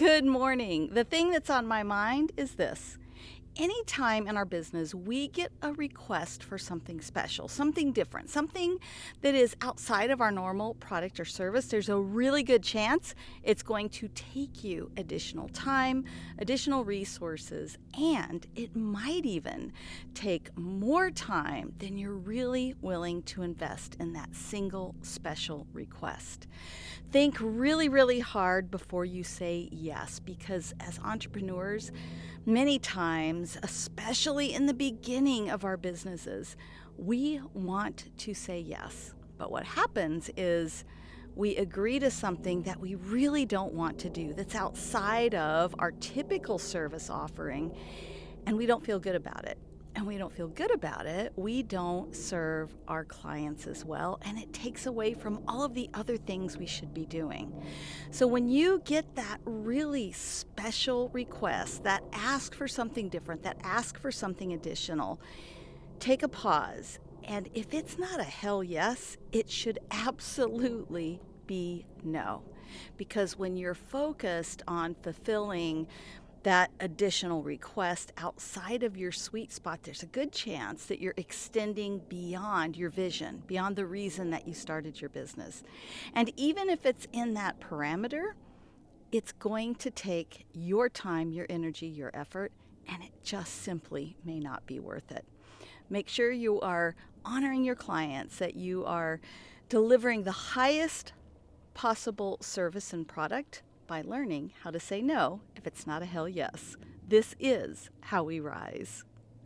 Good morning. The thing that's on my mind is this. Anytime in our business we get a request for something special, something different, something that is outside of our normal product or service, there's a really good chance it's going to take you additional time, additional resources, and it might even take more time than you're really willing to invest in that single special request. Think really, really hard before you say yes because as entrepreneurs, many times, especially in the beginning of our businesses, we want to say yes. But what happens is we agree to something that we really don't want to do, that's outside of our typical service offering, and we don't feel good about it and we don't feel good about it, we don't serve our clients as well, and it takes away from all of the other things we should be doing. So, when you get that really special request that ask for something different, that ask for something additional, take a pause. And if it's not a hell yes, it should absolutely be no. Because when you're focused on fulfilling that additional request outside of your sweet spot, there's a good chance that you're extending beyond your vision, beyond the reason that you started your business. And even if it's in that parameter, it's going to take your time, your energy, your effort, and it just simply may not be worth it. Make sure you are honoring your clients, that you are delivering the highest possible service and product by learning how to say no if it's not a hell yes. This is how we rise.